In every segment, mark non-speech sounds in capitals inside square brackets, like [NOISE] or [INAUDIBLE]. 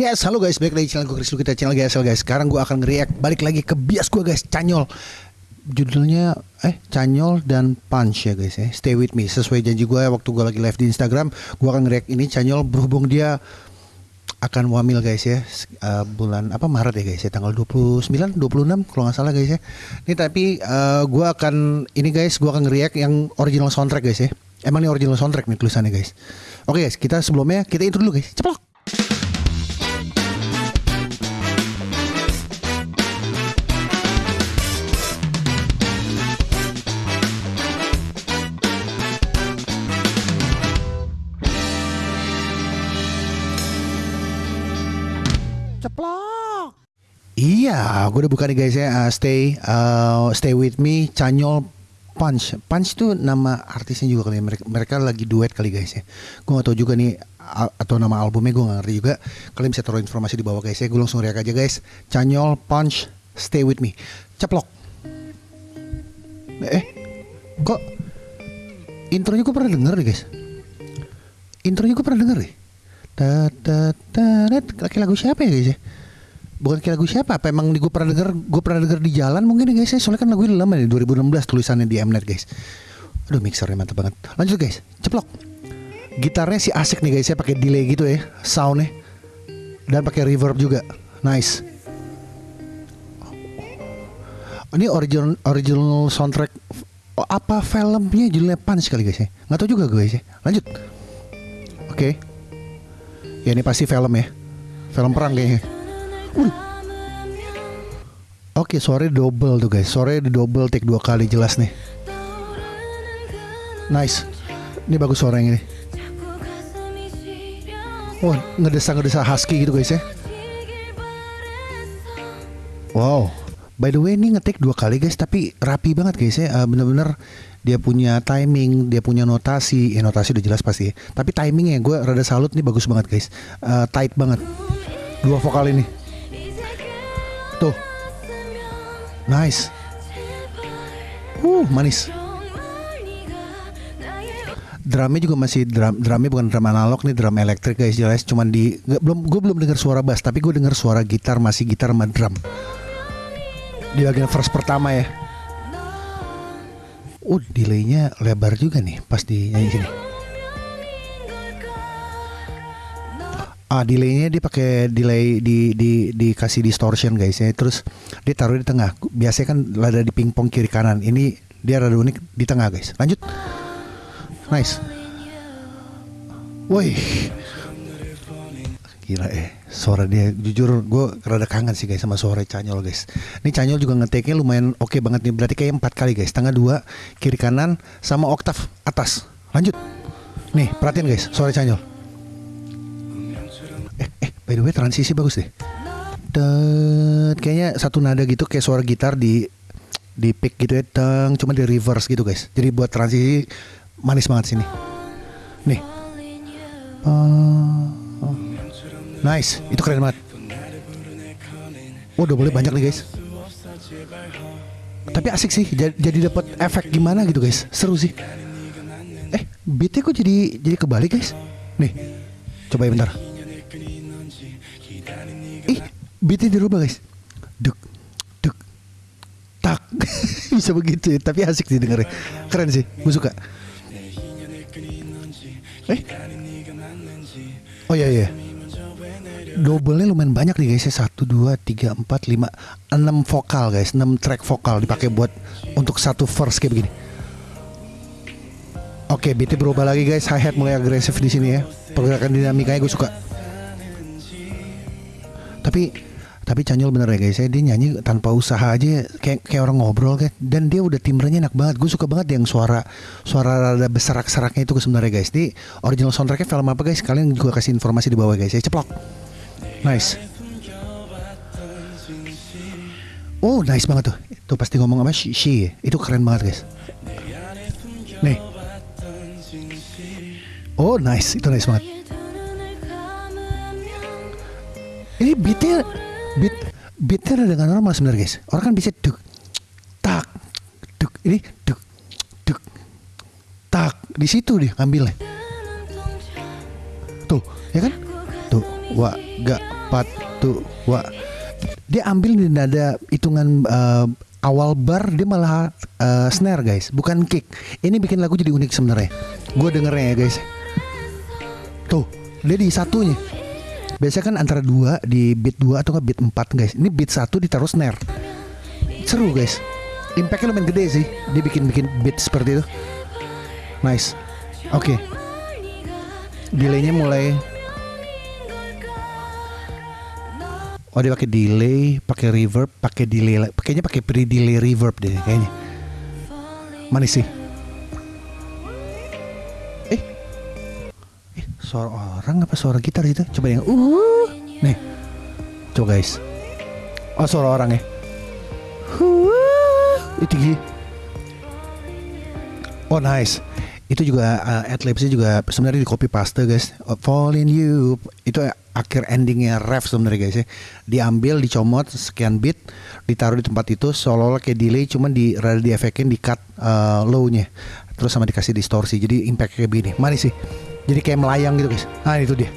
Yes, halo guys, balik lagi channel gue Chris kita channel GSL guys. Sekarang gue akan nge-react balik lagi ke bias gue guys, Canyol. Judulnya eh Canyol dan Punch ya guys ya. Stay with me. Sesuai janji gue waktu gue lagi live di Instagram, gue akan nge-react ini Canyol berhubung dia akan wamil guys ya uh, bulan apa Maret ya guys ya tanggal 29 26 kalau nggak salah guys ya. Ini tapi uh, gue akan ini guys gue akan nge-react yang original soundtrack guys ya. Emang ini original soundtrack nih tulisannya guys. Oke guys, kita sebelumnya kita intro dulu guys. Ceplok. Iya, gue udah buka nih guys ya. Uh, stay, uh, stay with me, Canyol Punch. Punch itu nama artisnya juga kali ya. Mereka, mereka lagi duet kali guys ya. Gue gak tau juga nih atau nama albumnya gue gak ngerti juga. Kalian bisa taruh informasi di bawah guys ya. Gue langsung reak aja guys. Canyol Punch, stay with me. Ceplok. Eh, kok intronya gue pernah denger nih guys. Intronya gue pernah denger nih. Laki lagu siapa ya guys ya? Bukan kayak lagu siapa? Apa emang gue pernah denger? Gue pernah denger di jalan mungkin ya guys ya. Soalnya kan lagu ini lama nih 2016 tulisannya di Mnet guys. Aduh mixernya mantap banget. Lanjut guys, ceplok. Gitarnya sih asik nih guys ya, pakai delay gitu ya, soundnya dan pakai reverb juga. Nice. Ini original original soundtrack oh, apa filmnya judulnya Punch kali guys ya? Nggak tahu juga guys ya. Lanjut. Oke. Okay. Ya ini pasti film ya. Film perang kayaknya. Oke, okay, sore double tuh guys. Sore di double take dua kali jelas nih. Nice. Ini bagus suara yang ini. Wah, ngedesa-ngedesa husky gitu guys ya. Wow. By the way ini ngetik dua kali guys tapi rapi banget guys ya. Uh, Bener-bener dia punya timing, dia punya notasi, ya notasi udah jelas pasti. Ya. Tapi timingnya gue rada salut nih bagus banget guys, uh, tight banget. Dua vokal ini, tuh, nice, uh manis. Drumnya juga masih drum, drumnya bukan drum analog nih, drum elektrik guys jelas. Cuman di gak, belum gue belum dengar suara bass, tapi gue dengar suara gitar masih gitar sama drum. Di bagian verse pertama ya. Uh, delaynya lebar juga nih pas di nyanyi sini. Ah, delaynya dia pakai delay di di dikasih distortion guys ya. Terus dia taruh di tengah. Biasanya kan ada di pingpong kiri kanan. Ini dia rada unik di tengah guys. Lanjut. Nice. Woi. Gila eh suara dia jujur gue rada kangen sih guys sama suara Canyol guys ini Canyol juga ngeteknya lumayan oke okay banget nih berarti kayak empat kali guys tengah dua kiri kanan sama oktav atas lanjut nih perhatiin guys suara Canyol by the way transisi bagus deh Dan kayaknya satu nada gitu kayak suara gitar di di pick gitu ya teng cuma di reverse gitu guys jadi buat transisi manis banget sini nih uh, Nice, itu keren banget. Oh, udah boleh banyak nih guys. Tapi asik sih, jadi, jadi dapat efek gimana gitu guys, seru sih. Eh, beatnya kok jadi jadi kebalik guys? Nih, coba ya bentar. Beatnya dirubah guys. Duk, duk, tak. [LAUGHS] Bisa begitu ya, tapi asik sih dengernya. Keren sih, gue suka. Eh, oh iya iya double-nya lumayan banyak nih guys ya satu dua tiga empat lima enam vokal guys enam track vokal dipakai buat untuk satu verse kayak begini Oke, beatnya berubah lagi guys. Hi hat mulai agresif di sini ya. Pergerakan dinamikanya gue suka. Tapi tapi Canyol bener ya guys ya dia nyanyi tanpa usaha aja kayak kayak orang ngobrol kan dan dia udah timbrenya enak banget gue suka banget yang suara suara rada beserak-seraknya itu sebenarnya guys di original soundtracknya film apa guys kalian juga kasih informasi di bawah guys ya ceplok Nice. Oh, nice banget tuh. Tuh pasti ngomong apa? She, she. Itu keren banget, guys. Nih. Oh, nice. Itu nice banget. Ini beatnya beat beatnya dengan normal sebenarnya guys. Orang kan bisa duk tak duk ini duk duk tak. Di situ deh ngambilnya. Tuh, ya kan? Tuh, wah, gak empat dua dia ambil di nada hitungan uh, awal bar dia malah uh, snare guys. Bukan kick. Ini bikin lagu jadi unik sebenarnya. Gue dengernya ya guys. Tuh dia di satunya biasanya kan antara dua di beat dua atau nggak beat empat guys. Ini beat satu ditaruh snare. Seru guys. Impactnya lumayan gede sih. Dia bikin bikin beat seperti itu. Nice. Oke. Okay. delaynya mulai. Oh dia pakai delay, pakai reverb, pakai delay, pakainya pakai pre delay reverb deh kayaknya. Mana sih? Suara orang apa suara gitar itu? Coba yang uh, nih, coba guys. Oh suara orang ya. Uh, itu Oh nice. Itu juga uh, adlibsnya juga sebenarnya di copy paste guys. Fall in you. Itu akhir endingnya ref sebenarnya guys ya. Diambil dicomot sekian bit ditaruh di tempat itu seolah-olah kayak delay cuman di rada di efekin di cut uh, low-nya. Terus sama dikasih distorsi. Jadi impact kayak begini. Mana sih jadi kayak melayang gitu guys. Ah itu dia.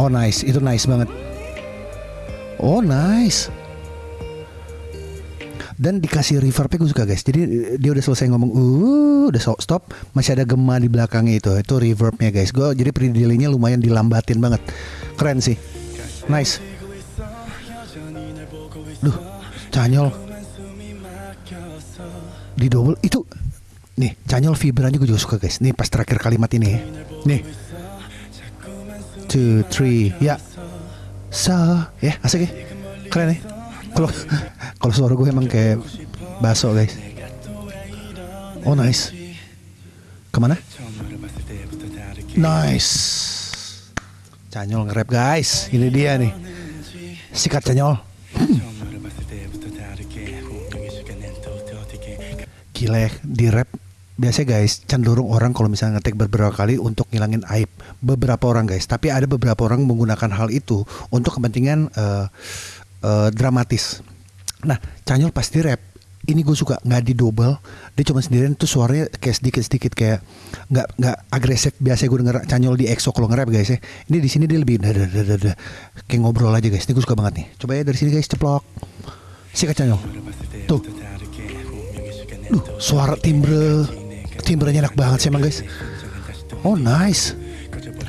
Oh nice. Itu nice banget. Oh nice. Dan dikasih reverbnya gue suka guys. Jadi dia udah selesai ngomong uh udah stop. Masih ada gema di belakangnya itu. Itu reverbnya guys. Gue jadi pre lumayan dilambatin banget. Keren sih. Nice. Duh canyol. Di double itu nih canyol vibranya gue juga suka guys. Nih pas terakhir kalimat ini. Nih. Two three ya. Sa ya asik ya. Keren ya. Kalau [LAUGHS] kalau suara gue emang kayak baso guys. Oh nice. Ke mana? Nice. Canyol nge-rap guys. Ini dia nih. Sikat canyol gila ya di rap biasa guys cenderung orang kalau misalnya ngetek beberapa kali untuk ngilangin aib beberapa orang guys tapi ada beberapa orang menggunakan hal itu untuk kepentingan uh, uh, dramatis Nah, Canyol pasti rap. Ini gue suka nggak di double, dia cuma sendirian tuh suaranya kayak sedikit sedikit kayak nggak nggak agresif biasa gue denger Canyol di EXO kalau nge-rap guys ya. Ini di sini dia lebih dah, dah, kayak ngobrol aja guys. Ini gue suka banget nih. Coba ya dari sini guys ceplok. Sikat Canyol. Tuh. Duh, suara timbre timbrenya enak banget sih emang guys. Oh nice.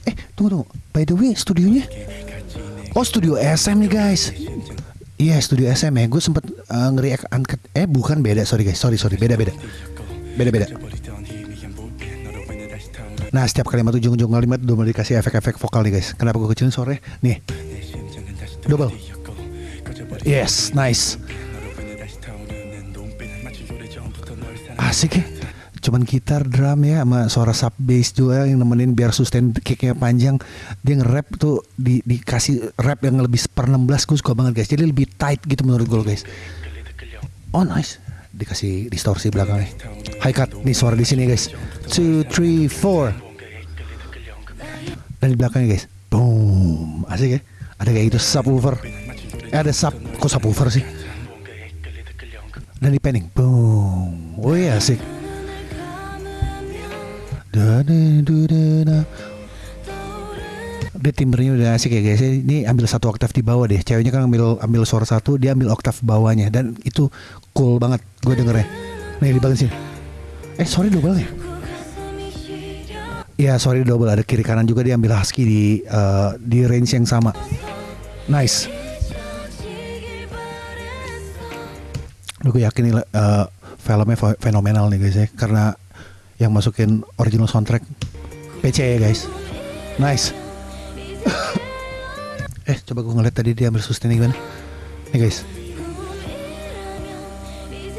Eh tunggu tunggu. By the way studionya. Oh studio SM nih guys. Iya studio SM ya. Gue sempet uh, ngeri angkat. Eh bukan beda. Sorry guys. Sorry sorry. Beda beda. Beda beda. Nah setiap kalimat ujung-ujung kalimat udah dikasih efek-efek vokal nih guys. Kenapa gue kecilin sore? Nih. Double. Yes, nice. Asik ya cuman gitar drum ya sama suara sub bass juga yang nemenin biar sustain kicknya panjang. Dia nge-rap tuh di, dikasih rap yang lebih per 16 gue suka banget guys. Jadi lebih tight gitu menurut gue guys. Oh nice. Dikasih distorsi belakangnya. High cut nih suara di sini guys. Two three four. Dan di belakangnya guys. Boom. Asik ya? Ada kayak gitu subwoofer. Eh, ada sub. Kok subwoofer sih? Dan di panning. Boom. Oh iya asik dia timbernya udah asik ya guys. Ini ambil satu oktav di bawah deh. Ceweknya kan ambil ambil suara satu dia ambil oktav bawahnya. Dan itu cool banget gue dengernya nih di bagian sini eh sorry double ya? Ya sorry double. Ada kiri kanan juga dia ambil husky di uh, di range yang sama. Nice. Gue yakin nih uh, filmnya fenomenal nih guys ya. Karena yang masukin original soundtrack. PC ya guys. Nice. [LAUGHS] Eh coba gue ngeliat tadi dia ambil sustain gimana? Nih guys.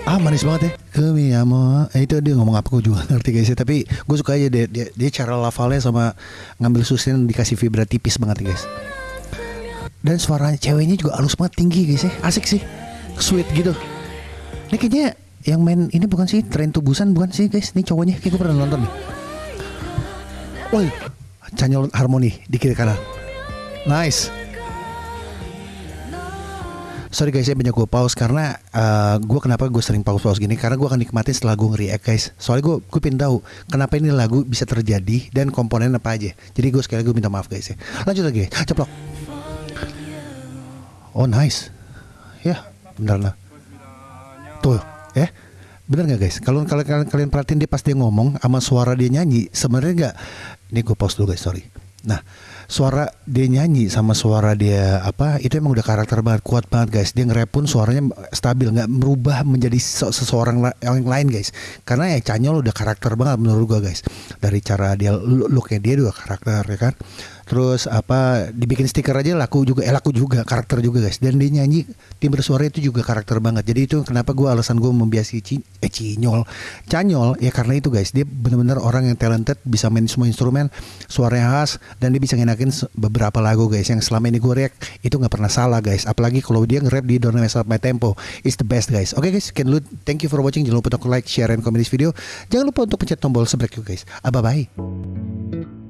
Ah manis banget ya. Kami amo eh, itu dia ngomong apa gue juga ngerti guys ya. Tapi gue suka aja dia, dia, dia cara lafalnya sama ngambil sustain dikasih vibra tipis banget guys. Dan suaranya ceweknya juga halus banget tinggi guys ya. Asik sih. Sweet gitu. Ini kayaknya yang main ini bukan sih tren tubusan bukan sih guys ini cowoknya kayak gue pernah nonton nih Woi Canyol harmoni di kiri kanan Nice Sorry guys, saya banyak gue pause karena uh, gue kenapa gue sering pause-pause gini karena gue akan nikmatin setelah gue nge-react guys. Soalnya gue gue pengen tahu kenapa ini lagu bisa terjadi dan komponen apa aja. Jadi gue sekali gue minta maaf guys ya. Lanjut lagi, ceplok. Oh nice. Ya, benar lah. Tuh, eh. Bener nggak guys? Kalau kalian kalian kalian perhatiin dia pas dia ngomong sama suara dia nyanyi, sebenarnya nggak. Ini gue pause dulu guys, sorry. Nah, suara dia nyanyi sama suara dia apa itu emang udah karakter banget, kuat banget guys. Dia nge pun suaranya stabil, nggak merubah menjadi seseorang yang lain guys. Karena ya Canyol udah karakter banget menurut gue guys. Dari cara dia looknya dia juga karakter ya kan terus apa dibikin stiker aja laku juga eh laku juga karakter juga guys. Dan dia nyanyi timbre suara itu juga karakter banget. Jadi itu kenapa gue alasan gue membiasi ci eh cinyol. Canyol ya karena itu guys. Dia benar-benar orang yang talented bisa main semua instrumen suaranya khas dan dia bisa ngenakin beberapa lagu guys. Yang selama ini gue react itu nggak pernah salah guys. Apalagi kalau dia nge-rap di Don't Mess Up My Tempo. Is the best guys. Oke okay, guys can lu thank you for watching. Jangan lupa untuk like share and comment this video. Jangan lupa untuk pencet tombol subscribe guys. Bye bye